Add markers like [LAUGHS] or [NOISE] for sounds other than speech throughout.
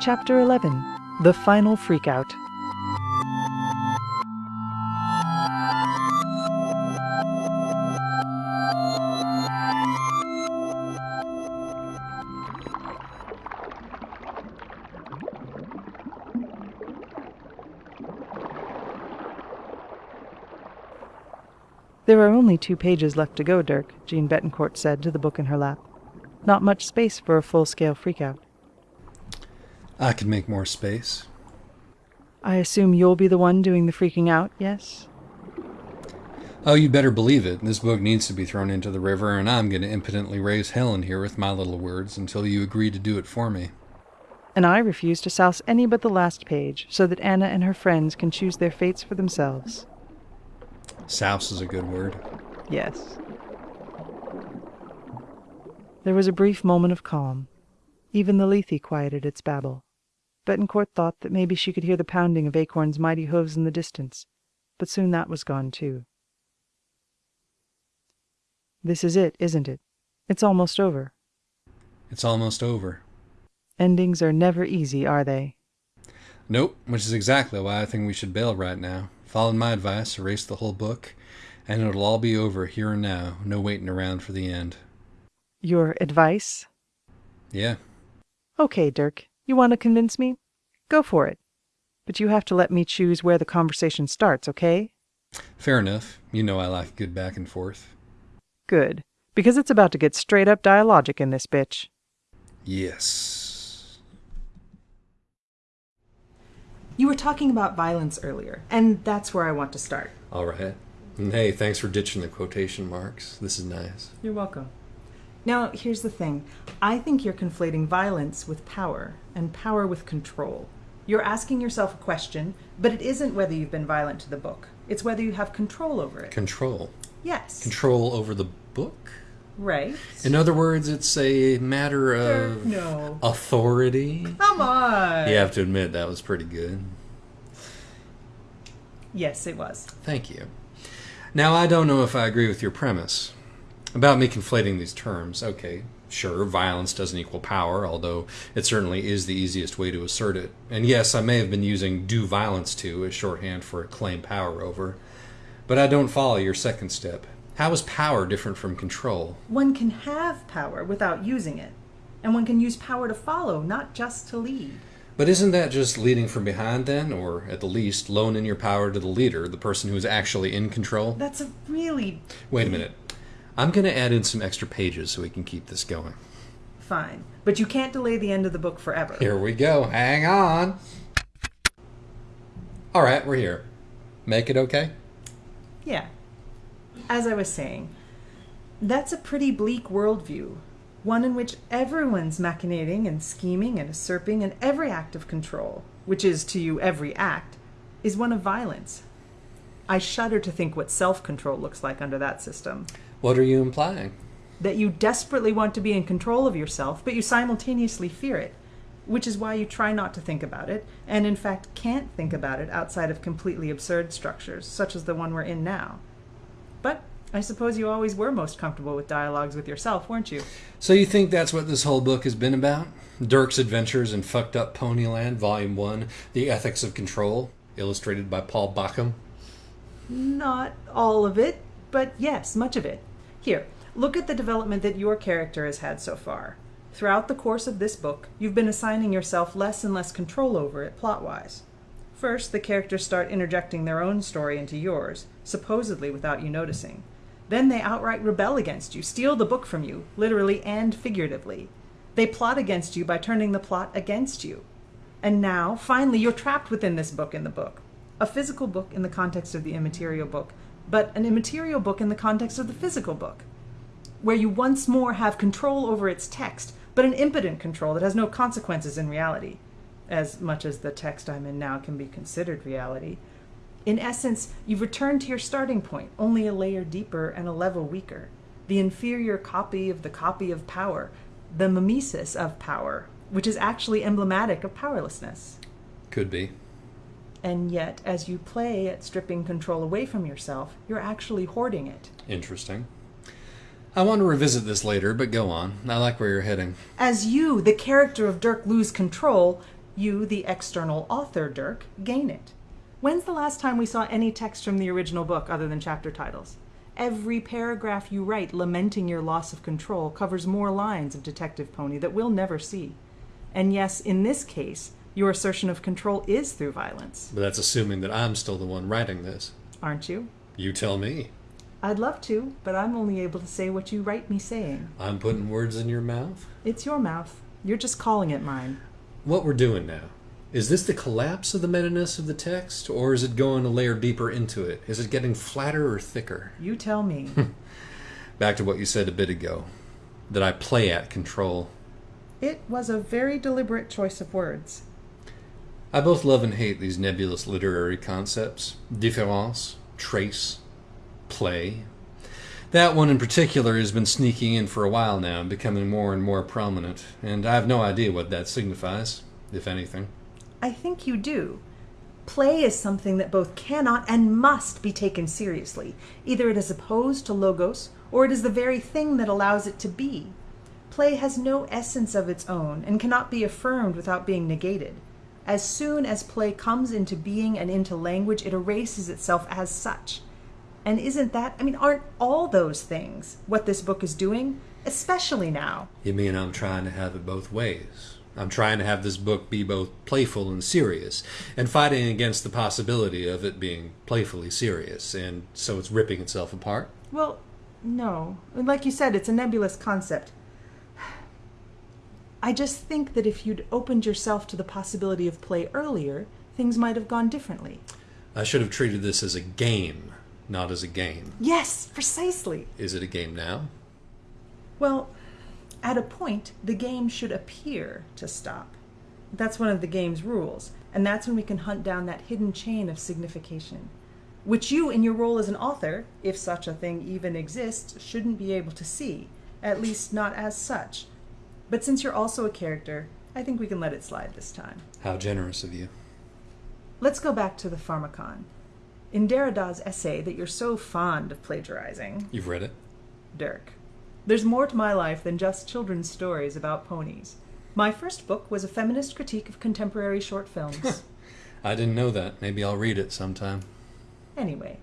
Chapter 11 The Final Freakout. There are only two pages left to go, Dirk, Jeanne Betancourt said to the book in her lap. Not much space for a full scale freakout. I can make more space. I assume you'll be the one doing the freaking out, yes? Oh, you better believe it. This book needs to be thrown into the river, and I'm going to impotently raise hell in here with my little words until you agree to do it for me. And I refuse to souse any but the last page, so that Anna and her friends can choose their fates for themselves. Souse is a good word. Yes. There was a brief moment of calm. Even the Lethe quieted its babble. Betancourt thought that maybe she could hear the pounding of Acorn's mighty hooves in the distance, but soon that was gone too. This is it, isn't it? It's almost over. It's almost over. Endings are never easy, are they? Nope, which is exactly why I think we should bail right now. Follow my advice, erase the whole book, and it'll all be over here and now, no waiting around for the end. Your advice? Yeah. Okay, Dirk. You want to convince me? Go for it. But you have to let me choose where the conversation starts, okay? Fair enough. You know I like good back and forth. Good. Because it's about to get straight up dialogic in this bitch. Yes. You were talking about violence earlier, and that's where I want to start. All right. And hey, thanks for ditching the quotation marks. This is nice. You're welcome. Now, here's the thing I think you're conflating violence with power, and power with control. You're asking yourself a question, but it isn't whether you've been violent to the book, it's whether you have control over it. Control. yes. Control over the book? Right. In other words, it's a matter of no. authority. Come on. You have to admit that was pretty good. Yes, it was. Thank you. Now, I don't know if I agree with your premise about me conflating these terms. Okay, sure, violence doesn't equal power, although it certainly is the easiest way to assert it. And yes, I may have been using do violence to as shorthand for claim power over. But I don't follow your second step. How is power different from control? One can have power without using it, and one can use power to follow, not just to lead. But isn't that just leading from behind then, or at the least, loaning your power to the leader, the person who is actually in control? That's a really Wait a minute. I'm going to add in some extra pages so we can keep this going. fine. But you can't delay the end of the book forever. Here we go. Hang on. All right, we're here. Make it okay? Yeah. As I was saying, that's a pretty bleak worldview. One in which everyone's machinating and scheming and usurping, and every act of control, which is to you every act, is one of violence. I shudder to think what self control looks like under that system. What are you implying? That you desperately want to be in control of yourself, but you simultaneously fear it, which is why you try not to think about it, and in fact can't think about it outside of completely absurd structures, such as the one we're in now. But I suppose you always were most comfortable with dialogues with yourself, weren't you? So you think that's what this whole book has been about? Dirk's Adventures in Fucked Up Ponyland, Volume 1, The Ethics of Control, illustrated by Paul Bachem? Not all of it, but yes, much of it. Here, look at the development that your character has had so far. Throughout the course of this book, you've been assigning yourself less and less control over it plot wise. First, the characters start interjecting their own story into yours, supposedly without you noticing. Then they outright rebel against you, steal the book from you, literally and figuratively. They plot against you by turning the plot against you. And now, finally, you're trapped within this book in the book. A physical book in the context of the immaterial book, but an immaterial book in the context of the physical book, where you once more have control over its text, but an impotent control that has no consequences in reality, as much as the text I'm in now can be considered reality. In essence, you've returned to your starting point, only a layer deeper and a level weaker. The inferior copy of the copy of power, the mimesis of power, which is actually emblematic of powerlessness. Could be. And yet, as you play at stripping control away from yourself, you're actually hoarding it. Interesting. I want to revisit this later, but go on. I like where you're heading. As you, the character of Dirk, lose control, You, the external author, Dirk, gain it. When's the last time we saw any text from the original book other than chapter titles? Every paragraph you write lamenting your loss of control covers more lines of Detective Pony that we'll never see. And yes, in this case, your assertion of control is through violence. But that's assuming that I'm still the one writing this. Aren't you? You tell me. I'd love to, but I'm only able to say what you write me saying. I'm putting words in your mouth? It's your mouth. You're just calling it mine. What we're doing now. Is this the collapse of the meta-ness of the text, or is it going a layer deeper into it? Is it getting flatter or thicker? You tell me. [LAUGHS] Back to what you said a bit ago that I play at control. it was a very deliberate choice of words. I both love and hate these nebulous literary concepts différence, trace, play. That one in particular has been sneaking in for a while now and becoming more and more prominent, and I have no idea what that signifies, if anything. I think you do. Play is something that both cannot and must be taken seriously. Either it is opposed to logos, or it is the very thing that allows it to be. Play has no essence of its own and cannot be affirmed without being negated. As soon as play comes into being and into language, it erases itself as such. And isn't that, I mean, aren't all those things what this book is doing? Especially now. You mean I'm trying to have it both ways? I'm trying to have this book be both playful and serious, and fighting against the possibility of it being playfully serious, and so it's ripping itself apart? Well, no. Like you said, it's a nebulous concept. I just think that if you'd opened yourself to the possibility of play earlier, things might have gone differently. I should have treated this as a game, not as a game. Yes, precisely. Is it a game now? Well, at a point, the game should appear to stop. That's one of the game's rules, and that's when we can hunt down that hidden chain of signification, which you, in your role as an author, if such a thing even exists, shouldn't be able to see, at least not as such. But since you're also a character, I think we can let it slide this time. How generous of you. Let's go back to the Pharmakon. In Derrida's essay that you're so fond of plagiarizing, You've read it? Dirk. There's more to my life than just children's stories about ponies. My first book was a feminist critique of contemporary short films. [LAUGHS] I didn't know that. Maybe I'll read it sometime. anyway,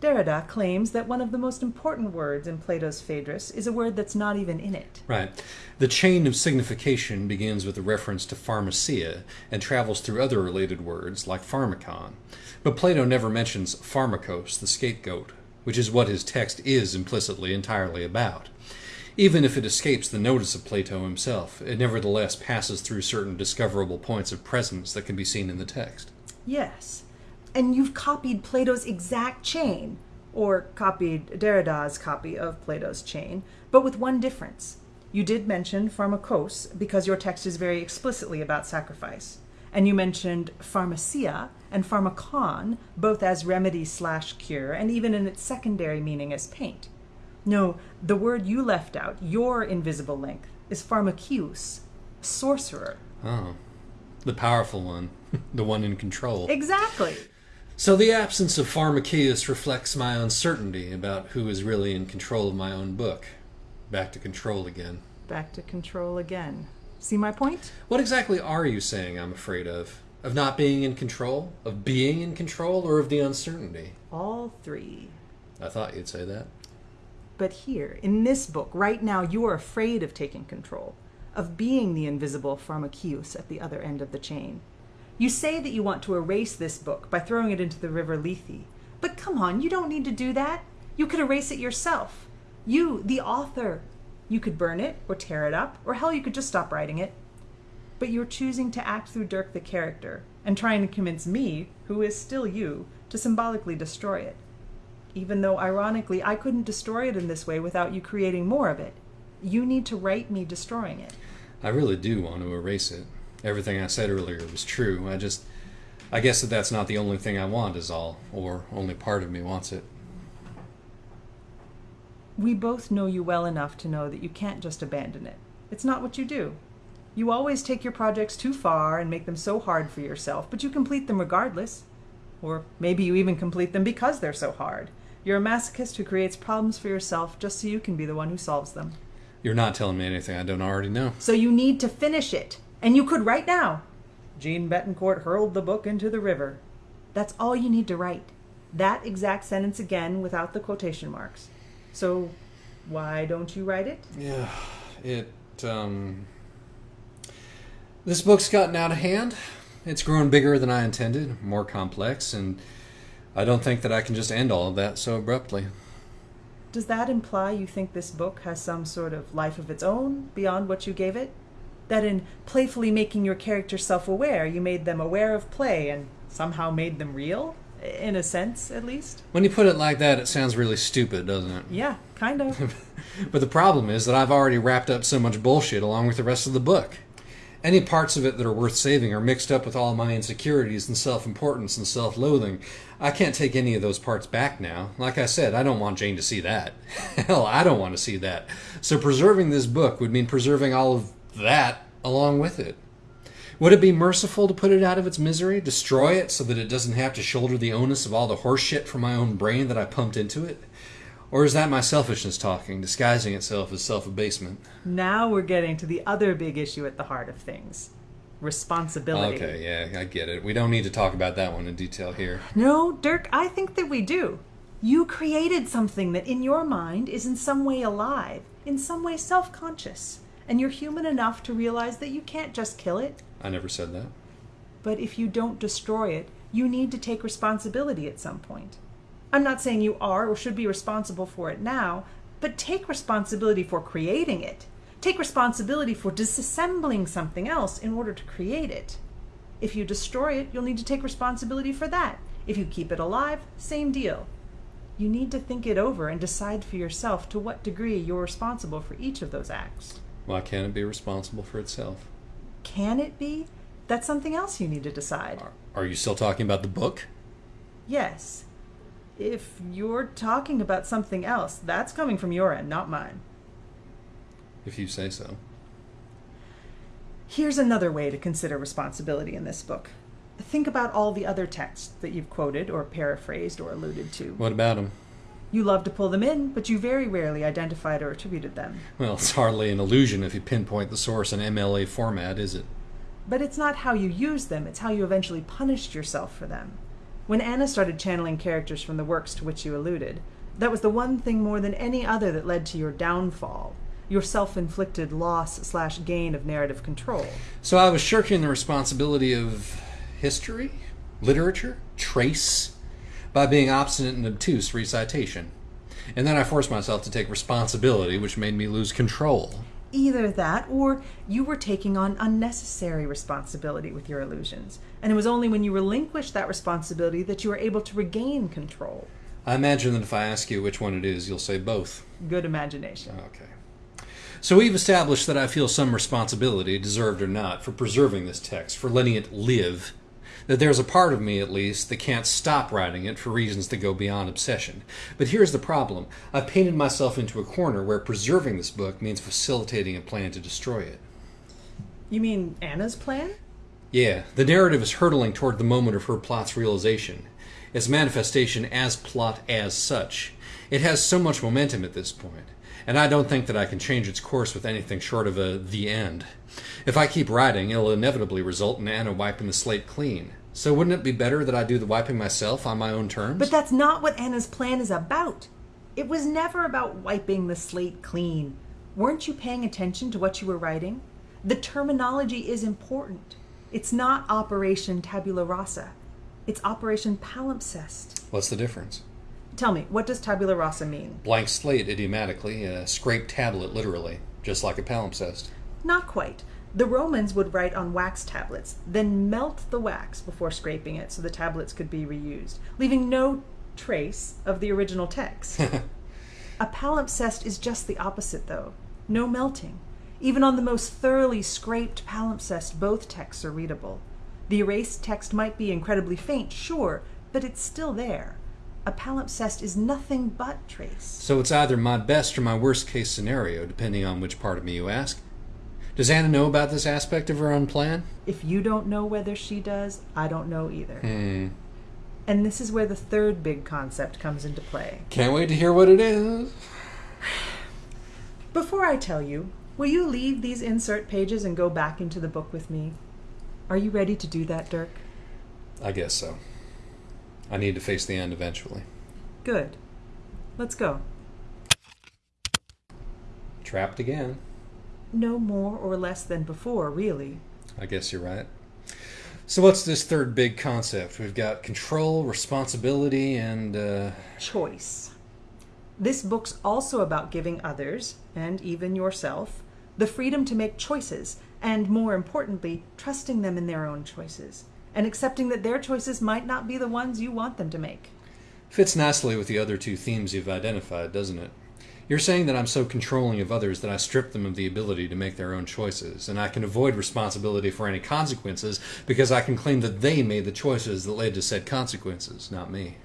Derrida claims that one of the most important words in Plato's Phaedrus is a word that's not even in it. Right. The chain of signification begins with a reference to pharmakeia and travels through other related words like pharmakon. But Plato never mentions pharmakos, the scapegoat, which is what his text is implicitly entirely about. Even if it escapes the notice of Plato himself, it nevertheless passes through certain discoverable points of presence that can be seen in the text. Yes. And you've copied Plato's exact chain, or copied Derrida's copy of Plato's chain, but with one difference. You did mention pharmakos because your text is very explicitly about sacrifice. And you mentioned pharmakeia and pharmakon both as remedy slash cure, and even in its secondary meaning as paint. No, the word you left out, your invisible length, is pharmakeus, sorcerer. Oh. The powerful one. [LAUGHS] the one in control. Exactly. So the absence of Pharmakeus reflects my uncertainty about who is really in control of my own book. Back to control again. Back to control again. See my point? What exactly are you saying I'm afraid of? Of not being in control? Of being in control? Or of the uncertainty? All three. I thought you'd say that. But here, in this book, right now, you are afraid of taking control, of being the invisible pharmakeus at the other end of the chain. You say that you want to erase this book by throwing it into the river Lethe. But come on, you don't need to do that. You could erase it yourself. You, the author. You could burn it, or tear it up, or hell, you could just stop writing it. But you're choosing to act through Dirk the character, and trying to convince me, who is still you, to symbolically destroy it. Even though, ironically, I couldn't destroy it in this way without you creating more of it. You need to write me destroying it. I really do want to erase it. Everything I said earlier was true. I just. I guess that that's not the only thing I want, is all. Or only part of me wants it. We both know you well enough to know that you can't just abandon it. It's not what you do. You always take your projects too far and make them so hard for yourself, but you complete them regardless. Or maybe you even complete them because they're so hard. You're a masochist who creates problems for yourself just so you can be the one who solves them. You're not telling me anything I don't already know. So you need to finish it. And you could right now. Jeanne Betancourt hurled the book into the river. That's all you need to write. That exact sentence again without the quotation marks. So, why don't you write it? Yeah, it, um. This book's gotten out of hand. It's grown bigger than I intended, more complex, and I don't think that I can just end all of that so abruptly. Does that imply you think this book has some sort of life of its own beyond what you gave it? That in playfully making your character self aware, you made them aware of play and somehow made them real? In a sense, at least? When you put it like that, it sounds really stupid, doesn't it? Yeah, kind of. [LAUGHS] But the problem is that I've already wrapped up so much bullshit along with the rest of the book. Any parts of it that are worth saving are mixed up with all my insecurities and self importance and self loathing. I can't take any of those parts back now. Like I said, I don't want Jane to see that. [LAUGHS] Hell, I don't want to see that. So preserving this book would mean preserving all of that along with it. Would it be merciful to put it out of its misery, destroy it so that it doesn't have to shoulder the onus of all the horseshit from my own brain that I pumped into it? Or is that my selfishness talking, disguising itself as self abasement? now we're getting to the other big issue at the heart of things responsibility. Okay, yeah, I get it. We don't need to talk about that one in detail here. No, Dirk, I think that we do. You created something that in your mind is in some way alive, in some way self conscious, and you're human enough to realize that you can't just kill it. I never said that. But if you don't destroy it, you need to take responsibility at some point. I'm not saying you are or should be responsible for it now, but take responsibility for creating it. Take responsibility for disassembling something else in order to create it. If you destroy it, you'll need to take responsibility for that. If you keep it alive, same deal. You need to think it over and decide for yourself to what degree you're responsible for each of those acts. Why can't it be responsible for itself? Can it be? That's something else you need to decide. Are, are you still talking about the book? Yes. If you're talking about something else, that's coming from your end, not mine. If you say so. Here's another way to consider responsibility in this book. Think about all the other texts that you've quoted or paraphrased or alluded to. What about him? You love to pull them in, but you very rarely identified or attributed them. Well, it's hardly an illusion if you pinpoint the source in MLA format, is it? But it's not how you use them, it's how you eventually punished yourself for them. When Anna started channeling characters from the works to which you alluded, that was the one thing more than any other that led to your downfall, your self inflicted loss slash gain of narrative control. So I was shirking the responsibility of history, literature, trace, by being obstinate and obtuse recitation. And then I forced myself to take responsibility, which made me lose control. Either that, or you were taking on unnecessary responsibility with your illusions, and it was only when you relinquished that responsibility that you were able to regain control. I imagine that if I ask you which one it is, you'll say both. Good imagination. Okay. So we've established that I feel some responsibility, deserved or not, for preserving this text, for letting it live. That there's a part of me, at least, that can't stop writing it for reasons that go beyond obsession. But here's the problem I've painted myself into a corner where preserving this book means facilitating a plan to destroy it. You mean Anna's plan? Yeah, the narrative is hurtling toward the moment of her plot's realization, its manifestation as plot as such. It has so much momentum at this point, and I don't think that I can change its course with anything short of a the end. If I keep writing, it'll inevitably result in Anna wiping the slate clean. So wouldn't it be better that I do the wiping myself on my own terms? But that's not what Anna's plan is about. It was never about wiping the slate clean. Weren't you paying attention to what you were writing? The terminology is important. It's not Operation Tabula Rasa. It's Operation Palimpsest. What's the difference? Tell me, what does Tabula Rasa mean? Blank slate idiomatically, a scraped tablet literally, just like a palimpsest. Not quite. The Romans would write on wax tablets, then melt the wax before scraping it so the tablets could be reused, leaving no trace of the original text. [LAUGHS] a palimpsest is just the opposite, though no melting. Even on the most thoroughly scraped palimpsest, both texts are readable. The erased text might be incredibly faint, sure, but it's still there. A palimpsest is nothing but trace. So it's either my best or my worst case scenario, depending on which part of me you ask. Does Anna know about this aspect of her own plan? If you don't know whether she does, I don't know either. Hmm. And this is where the third big concept comes into play. Can't wait to hear what it is. [SIGHS] Before I tell you, will you leave these insert pages and go back into the book with me? Are you ready to do that, Dirk? I guess so. I need to face the end eventually. Good. Let's go. Trapped again. No more or less than before, really. I guess you're right. So, what's this third big concept? We've got control, responsibility, and, uh, Choice. This book's also about giving others, and even yourself, the freedom to make choices, and more importantly, trusting them in their own choices, and accepting that their choices might not be the ones you want them to make. fits nicely with the other two themes you've identified, doesn't it? You're saying that I'm so controlling of others that I strip them of the ability to make their own choices, and I can avoid responsibility for any consequences because I can claim that they made the choices that led to said consequences, not me.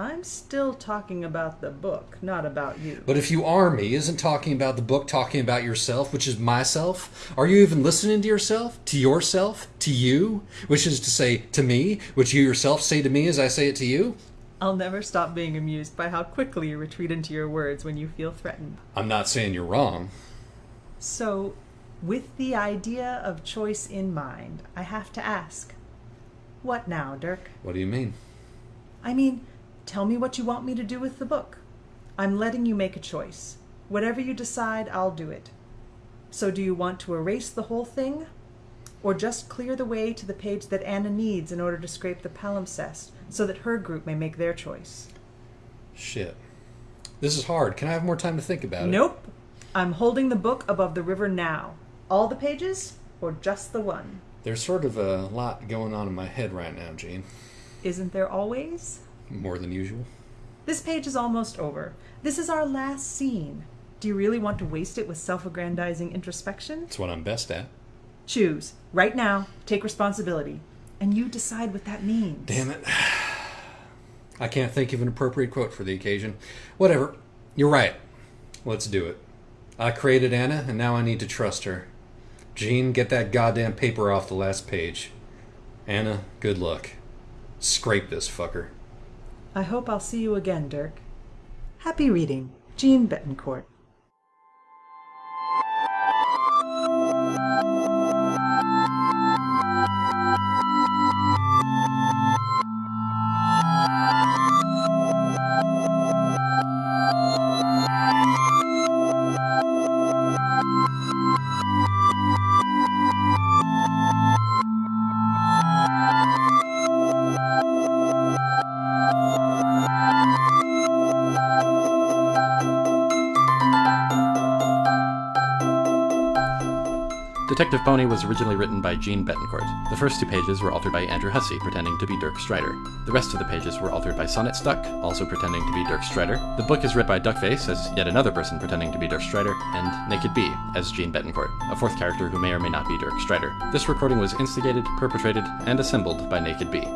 I'm still talking about the book, not about you. But if you are me, isn't talking about the book talking about yourself, which is myself? Are you even listening to yourself? To yourself? To you? Which is to say, to me, which you yourself say to me as I say it to you? I'll never stop being amused by how quickly you retreat into your words when you feel threatened. I'm not saying you're wrong. So, with the idea of choice in mind, I have to ask what now, Dirk? What do you mean? I mean, tell me what you want me to do with the book. I'm letting you make a choice. Whatever you decide, I'll do it. So, do you want to erase the whole thing? Or just clear the way to the page that Anna needs in order to scrape the palimpsest so that her group may make their choice? Shit. This is hard. Can I have more time to think about it? Nope. I'm holding the book above the river now. All the pages, or just the one? There's sort of a lot going on in my head right now, Jeanne. Isn't there always? More than usual. This page is almost over. This is our last scene. Do you really want to waste it with self aggrandizing introspection? It's what I'm best at. Choose. Right now, take responsibility. And you decide what that means. Damn it. [SIGHS] I can't think of an appropriate quote for the occasion. Whatever. You're right. Let's do it. I created Anna, and now I need to trust her. Jeanne, get that goddamn paper off the last page. Anna, good luck. Scrape this fucker. I hope I'll see you again, Dirk. Happy reading. Jeanne Betancourt. Detective Pony was originally written by Jeanne Betancourt. The first two pages were altered by Andrew Hussie, pretending to be Dirk Strider. The rest of the pages were altered by Sonnet Stuck, also pretending to be Dirk Strider. The book is read by Duckface as yet another person pretending to be Dirk Strider, and Naked Bee as Jeanne Betancourt, a fourth character who may or may not be Dirk Strider. This recording was instigated, perpetrated, and assembled by Naked Bee.